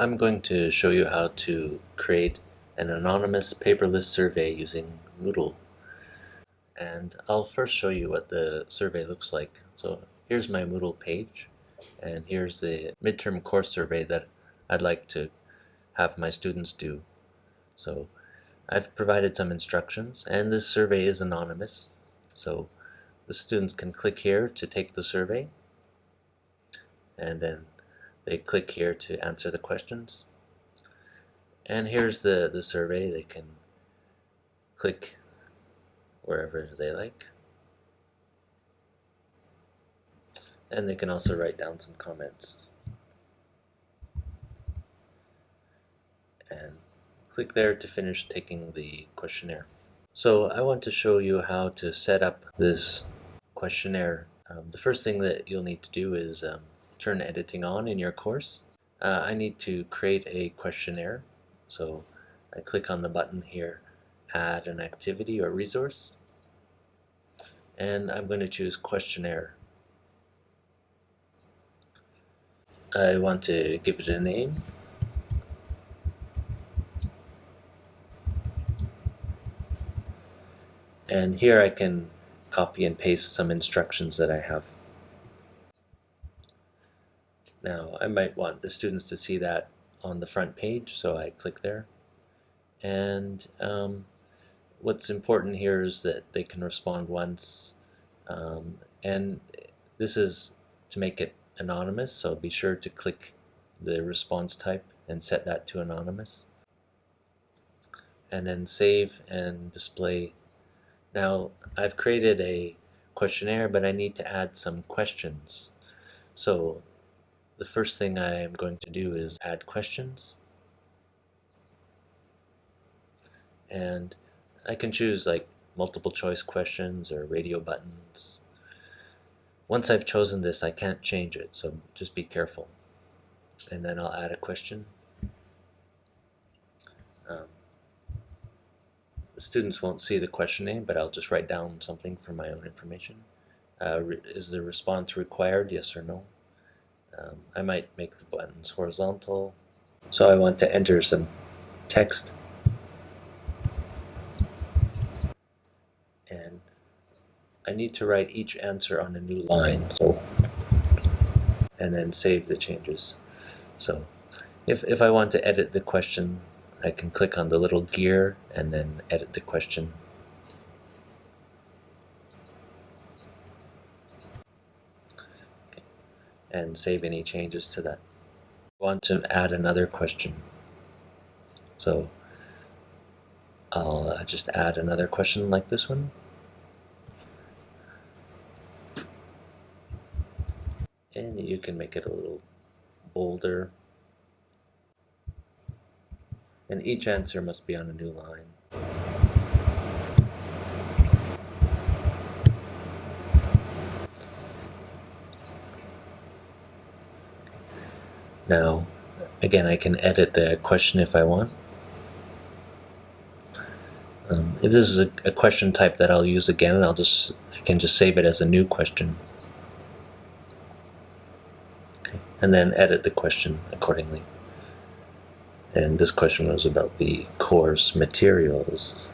I'm going to show you how to create an anonymous paperless survey using Moodle. And I'll first show you what the survey looks like. So here's my Moodle page, and here's the midterm course survey that I'd like to have my students do. So I've provided some instructions, and this survey is anonymous. So the students can click here to take the survey, and then they click here to answer the questions. And here's the, the survey. They can click wherever they like. And they can also write down some comments. And click there to finish taking the questionnaire. So I want to show you how to set up this questionnaire. Um, the first thing that you'll need to do is um, turn editing on in your course. Uh, I need to create a questionnaire. So I click on the button here, add an activity or resource. And I'm going to choose questionnaire. I want to give it a name. And here I can copy and paste some instructions that I have. Now I might want the students to see that on the front page so I click there. And um, what's important here is that they can respond once um, and this is to make it anonymous so be sure to click the response type and set that to anonymous. And then save and display. Now I've created a questionnaire but I need to add some questions. So the first thing I am going to do is add questions. And I can choose like multiple choice questions or radio buttons. Once I've chosen this, I can't change it, so just be careful. And then I'll add a question. Um, the students won't see the question name, but I'll just write down something for my own information. Uh, is the response required, yes or no? Um, I might make the buttons horizontal. So I want to enter some text. And I need to write each answer on a new line. So, and then save the changes. So if, if I want to edit the question, I can click on the little gear and then edit the question and save any changes to that. I want to add another question. So I'll uh, just add another question like this one. And you can make it a little bolder. And each answer must be on a new line. Now, again, I can edit the question if I want. Um, this is a, a, question type that I'll use again, I'll just I can just save it as a new question. Okay. And then edit the question accordingly. And this question was about the course materials.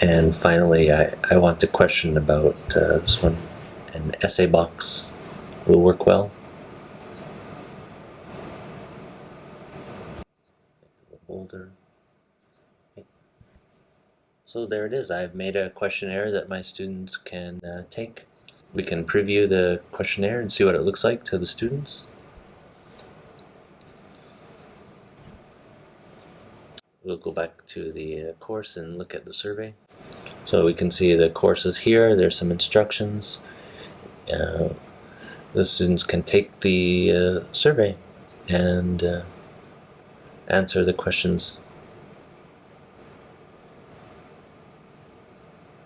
And finally, I, I want to question about uh, this one. An essay box will work well. Older. So there it is. I've made a questionnaire that my students can uh, take. We can preview the questionnaire and see what it looks like to the students. We'll go back to the uh, course and look at the survey. So we can see the courses here, there's some instructions. Uh, the students can take the uh, survey and uh, answer the questions